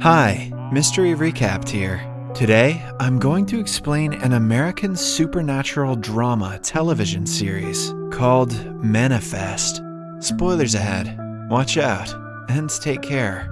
Hi, Mystery Recapped here. Today, I'm going to explain an American supernatural drama television series called Manifest. Spoilers ahead. Watch out and take care.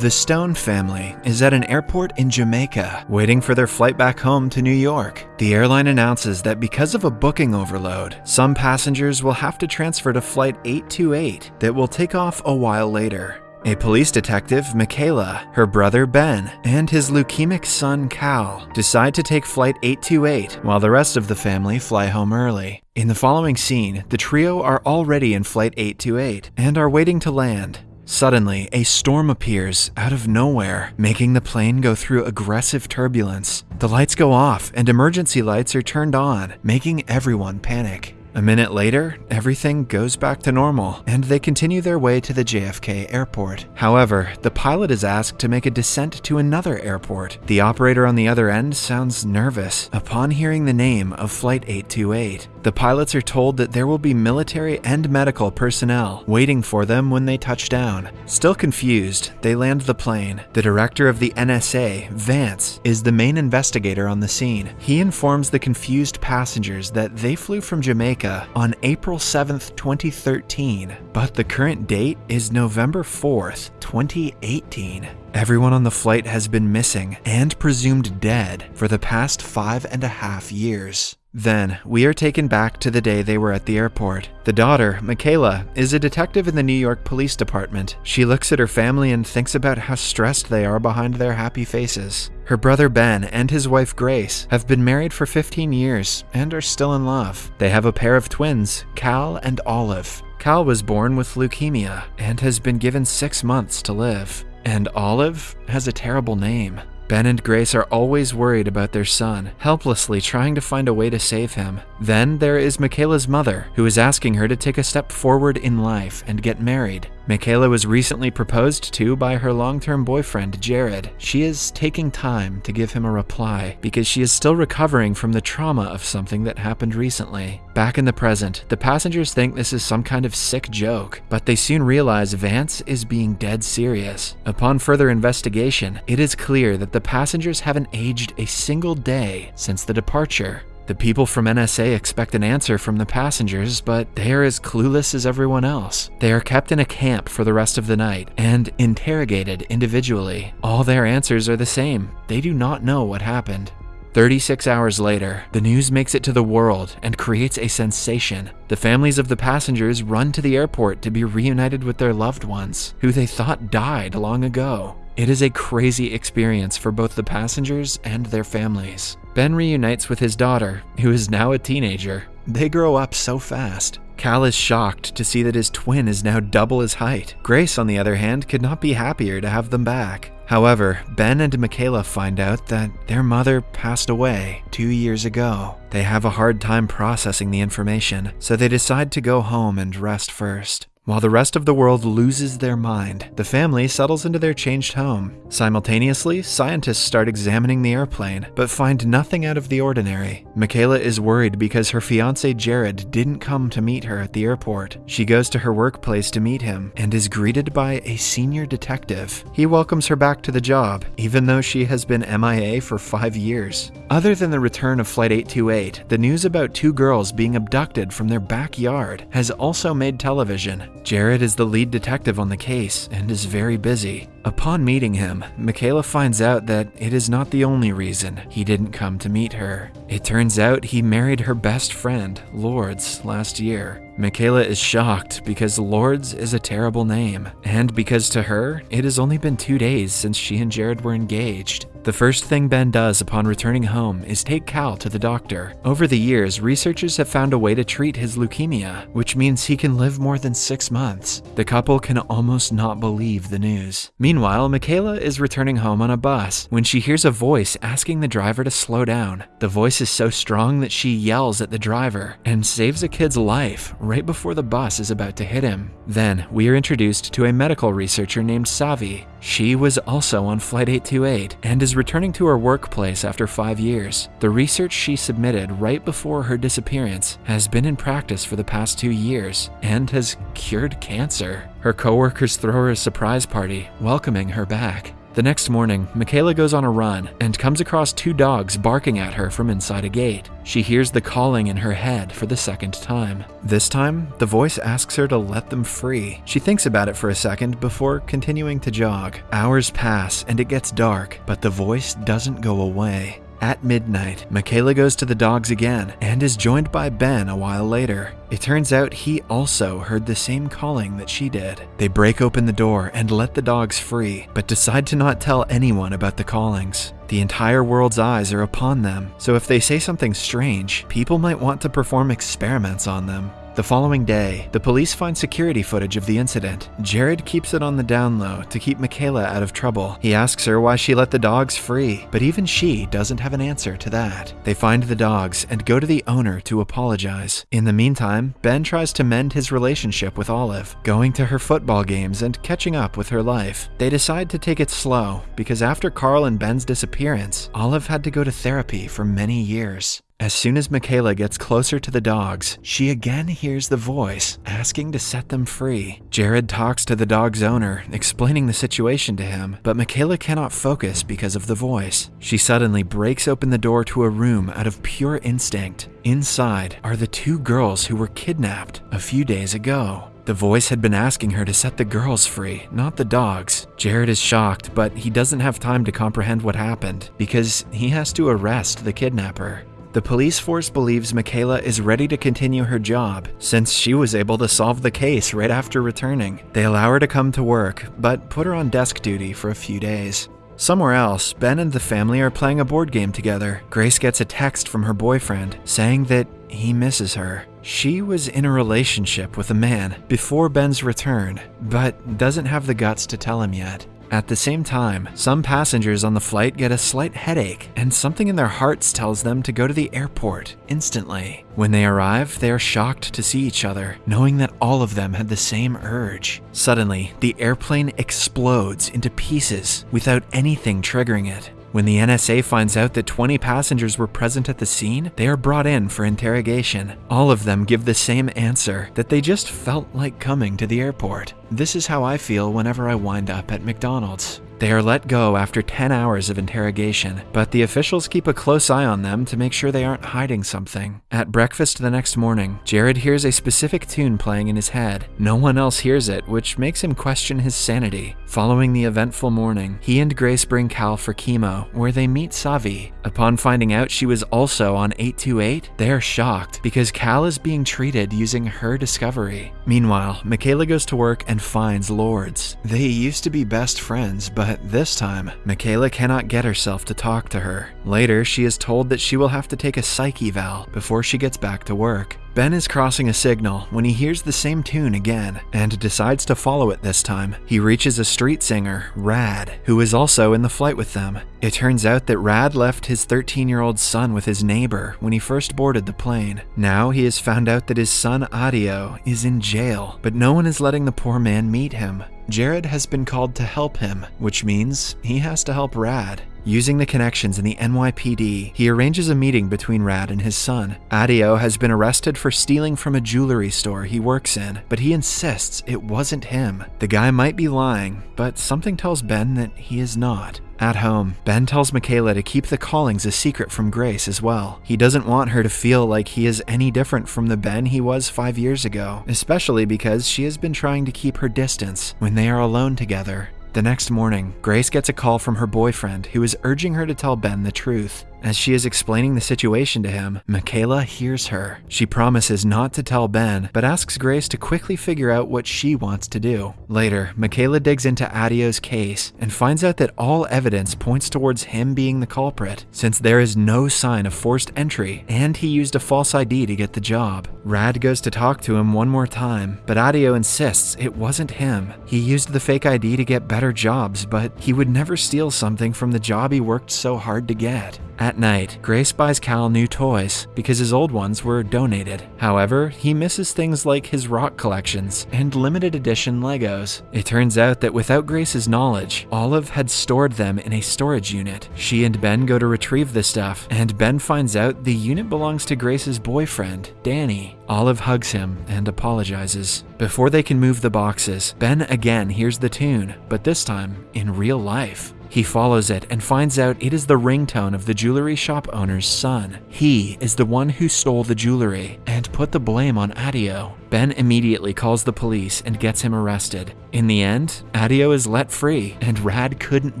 The Stone family is at an airport in Jamaica waiting for their flight back home to New York. The airline announces that because of a booking overload, some passengers will have to transfer to Flight 828 that will take off a while later. A police detective, Michaela, her brother Ben, and his leukemic son Cal decide to take Flight 828 while the rest of the family fly home early. In the following scene, the trio are already in Flight 828 and are waiting to land. Suddenly, a storm appears out of nowhere, making the plane go through aggressive turbulence. The lights go off and emergency lights are turned on, making everyone panic. A minute later, everything goes back to normal, and they continue their way to the JFK airport. However, the pilot is asked to make a descent to another airport. The operator on the other end sounds nervous upon hearing the name of Flight 828. The pilots are told that there will be military and medical personnel waiting for them when they touch down. Still confused, they land the plane. The director of the NSA, Vance, is the main investigator on the scene. He informs the confused passengers that they flew from Jamaica on April 7, 2013, but the current date is November 4, 2018. Everyone on the flight has been missing and presumed dead for the past five and a half years. Then, we are taken back to the day they were at the airport. The daughter, Michaela, is a detective in the New York Police Department. She looks at her family and thinks about how stressed they are behind their happy faces. Her brother Ben and his wife Grace have been married for 15 years and are still in love. They have a pair of twins, Cal and Olive. Cal was born with leukemia and has been given six months to live. And Olive has a terrible name. Ben and Grace are always worried about their son, helplessly trying to find a way to save him. Then there is Michaela's mother, who is asking her to take a step forward in life and get married. Michaela was recently proposed to by her long-term boyfriend, Jared. She is taking time to give him a reply because she is still recovering from the trauma of something that happened recently. Back in the present, the passengers think this is some kind of sick joke, but they soon realize Vance is being dead serious. Upon further investigation, it is clear that the passengers haven't aged a single day since the departure. The people from NSA expect an answer from the passengers, but they are as clueless as everyone else. They are kept in a camp for the rest of the night and interrogated individually. All their answers are the same. They do not know what happened. 36 hours later, the news makes it to the world and creates a sensation. The families of the passengers run to the airport to be reunited with their loved ones, who they thought died long ago. It is a crazy experience for both the passengers and their families. Ben reunites with his daughter, who is now a teenager. They grow up so fast. Cal is shocked to see that his twin is now double his height. Grace, on the other hand, could not be happier to have them back. However, Ben and Michaela find out that their mother passed away two years ago. They have a hard time processing the information, so they decide to go home and rest first. While the rest of the world loses their mind, the family settles into their changed home. Simultaneously, scientists start examining the airplane, but find nothing out of the ordinary. Michaela is worried because her fiance Jared didn't come to meet her at the airport. She goes to her workplace to meet him and is greeted by a senior detective. He welcomes her back to the job, even though she has been MIA for five years. Other than the return of Flight 828, the news about two girls being abducted from their backyard has also made television. Jared is the lead detective on the case and is very busy. Upon meeting him, Michaela finds out that it is not the only reason he didn't come to meet her. It turns out he married her best friend, Lourdes, last year. Michaela is shocked because Lourdes is a terrible name, and because to her, it has only been two days since she and Jared were engaged. The first thing Ben does upon returning home is take Cal to the doctor. Over the years, researchers have found a way to treat his leukemia, which means he can live more than six months. The couple can almost not believe the news. Meanwhile, Michaela is returning home on a bus when she hears a voice asking the driver to slow down. The voice is so strong that she yells at the driver and saves a kid's life right before the bus is about to hit him. Then, we are introduced to a medical researcher named Savi. She was also on Flight 828 and is returning to her workplace after five years. The research she submitted right before her disappearance has been in practice for the past two years and has cured cancer. Her coworkers throw her a surprise party, welcoming her back. The next morning, Michaela goes on a run and comes across two dogs barking at her from inside a gate. She hears the calling in her head for the second time. This time, the voice asks her to let them free. She thinks about it for a second before continuing to jog. Hours pass and it gets dark, but the voice doesn't go away. At midnight, Michaela goes to the dogs again and is joined by Ben a while later. It turns out he also heard the same calling that she did. They break open the door and let the dogs free, but decide to not tell anyone about the callings. The entire world's eyes are upon them, so if they say something strange, people might want to perform experiments on them. The following day, the police find security footage of the incident. Jared keeps it on the down low to keep Michaela out of trouble. He asks her why she let the dogs free, but even she doesn't have an answer to that. They find the dogs and go to the owner to apologize. In the meantime, Ben tries to mend his relationship with Olive, going to her football games and catching up with her life. They decide to take it slow because after Cal and Ben's disappearance, Olive had to go to therapy for many years. As soon as Michaela gets closer to the dogs, she again hears the voice asking to set them free. Jared talks to the dog's owner, explaining the situation to him, but Michaela cannot focus because of the voice. She suddenly breaks open the door to a room out of pure instinct. Inside are the two girls who were kidnapped a few days ago. The voice had been asking her to set the girls free, not the dogs. Jared is shocked, but he doesn't have time to comprehend what happened because he has to arrest the kidnapper. The police force believes Michaela is ready to continue her job since she was able to solve the case right after returning. They allow her to come to work, but put her on desk duty for a few days. Somewhere else, Ben and the family are playing a board game together. Grace gets a text from her boyfriend saying that he misses her. She was in a relationship with a man before Ben's return, but doesn't have the guts to tell him yet. At the same time, some passengers on the flight get a slight headache, and something in their hearts tells them to go to the airport instantly. When they arrive, they are shocked to see each other, knowing that all of them had the same urge. Suddenly, the airplane explodes into pieces without anything triggering it. When the NSA finds out that 20 passengers were present at the scene, they are brought in for interrogation. All of them give the same answer that they just felt like coming to the airport. This is how I feel whenever I wind up at McDonald's. They are let go after 10 hours of interrogation, but the officials keep a close eye on them to make sure they aren't hiding something. At breakfast the next morning, Jared hears a specific tune playing in his head. No one else hears it, which makes him question his sanity. Following the eventful morning, he and Grace bring Cal for chemo, where they meet Savi. Upon finding out she was also on 828, they are shocked because Cal is being treated using her discovery. Meanwhile, Michaela goes to work and finds Lourdes. They used to be best friends, but this time, Michaela cannot get herself to talk to her. Later, she is told that she will have to take a psych eval before she gets back to work. Ben is crossing a signal when he hears the same tune again and decides to follow it this time. He reaches a street singer, Radd, who is also in the flight with them. It turns out that Radd left his 13 year old son with his neighbor when he first boarded the plane. Now he has found out that his son Adio is in jail, but no one is letting the poor man meet him. Jared has been called to help him, which means he has to help Radd. Using the connections in the NYPD, he arranges a meeting between Radd and his son. Adio has been arrested for stealing from a jewelry store he works in, but he insists it wasn't him. The guy might be lying, but something tells Ben that he is not. At home, Ben tells Michaela to keep the callings a secret from Grace as well. He doesn't want her to feel like he is any different from the Ben he was five years ago, especially because she has been trying to keep her distance when they are alone together. The next morning, Grace gets a call from her boyfriend who is urging her to tell Ben the truth. As she is explaining the situation to him, Michaela hears her. She promises not to tell Ben, but asks Grace to quickly figure out what she wants to do. Later, Michaela digs into Adio's case and finds out that all evidence points towards him being the culprit, since there is no sign of forced entry and he used a false ID to get the job. Radd goes to talk to him one more time, but Adio insists it wasn't him. He used the fake ID to get better jobs, but he would never steal something from the job he worked so hard to get. At night, Grace buys Cal new toys because his old ones were donated. However, he misses things like his rock collections and limited edition Legos. It turns out that without Grace's knowledge, Olive had stored them in a storage unit. She and Ben go to retrieve the stuff, and Ben finds out the unit belongs to Grace's boyfriend, Danny. Olive hugs him and apologizes. Before they can move the boxes, Ben again hears the tune, but this time in real life. He follows it and finds out it is the ringtone of the jewelry shop owner's son. He is the one who stole the jewelry and put the blame on Adio. Ben immediately calls the police and gets him arrested. In the end, Adio is let free, and Radd couldn't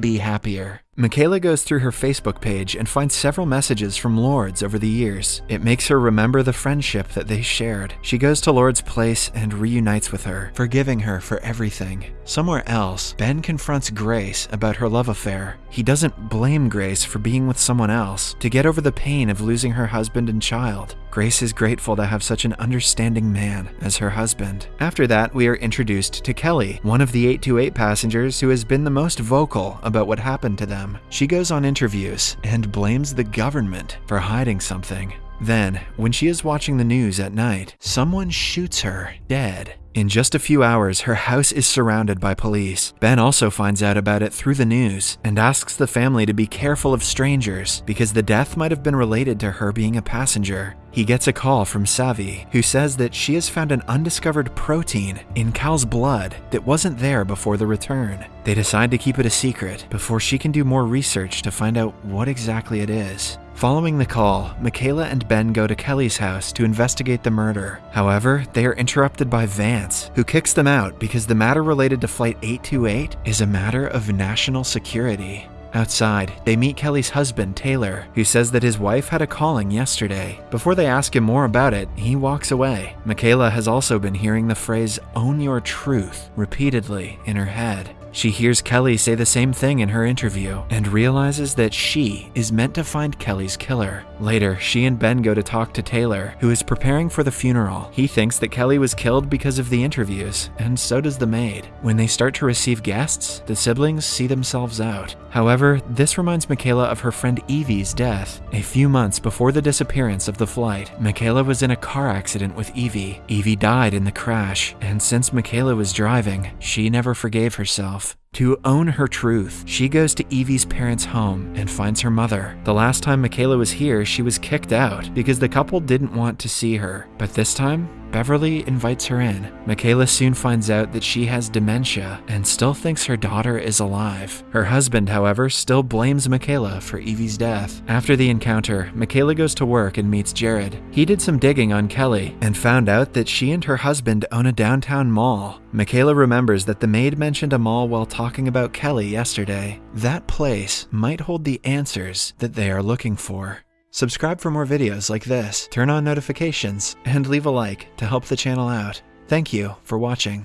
be happier. Michaela goes through her Facebook page and finds several messages from Lourdes over the years. It makes her remember the friendship that they shared. She goes to Lourdes' place and reunites with her, forgiving her for everything. Somewhere else, Ben confronts Grace about her love affair. He doesn't blame Grace for being with someone else to get over the pain of losing her husband and child. Grace is grateful to have such an understanding man as her husband. After that, we are introduced to Kelly, one of the 828 passengers who has been the most vocal about what happened to them. She goes on interviews and blames the government for hiding something. Then, when she is watching the news at night, someone shoots her dead. In just a few hours, her house is surrounded by police. Ben also finds out about it through the news and asks the family to be careful of strangers because the death might have been related to her being a passenger. He gets a call from Savi, who says that she has found an undiscovered protein in Cal's blood that wasn't there before the return. They decide to keep it a secret before she can do more research to find out what exactly it is. Following the call, Michaela and Ben go to Kelly's house to investigate the murder. However, they are interrupted by Vance, who kicks them out because the matter related to Flight 828 is a matter of national security. Outside, they meet Kelly's husband, Taylor, who says that his wife had a calling yesterday. Before they ask him more about it, he walks away. Michaela has also been hearing the phrase, own your truth, repeatedly in her head. She hears Kelly say the same thing in her interview and realizes that she is meant to find Kelly's killer. Later, she and Ben go to talk to Taylor, who is preparing for the funeral. He thinks that Kelly was killed because of the interviews, and so does the maid. When they start to receive guests, the siblings see themselves out. However, this reminds Michaela of her friend Evie's death. A few months before the disappearance of the flight, Michaela was in a car accident with Evie. Evie died in the crash, and since Michaela was driving, she never forgave herself off. To own her truth, she goes to Evie's parents' home and finds her mother. The last time Michaela was here, she was kicked out because the couple didn't want to see her. But this time, Beverly invites her in. Michaela soon finds out that she has dementia and still thinks her daughter is alive. Her husband, however, still blames Michaela for Evie's death. After the encounter, Michaela goes to work and meets Jared. He did some digging on Kelly and found out that she and her husband own a downtown mall. Michaela remembers that the maid mentioned a mall while talking about Kelly yesterday. That place might hold the answers that they are looking for. Subscribe for more videos like this, turn on notifications, and leave a like to help the channel out. Thank you for watching.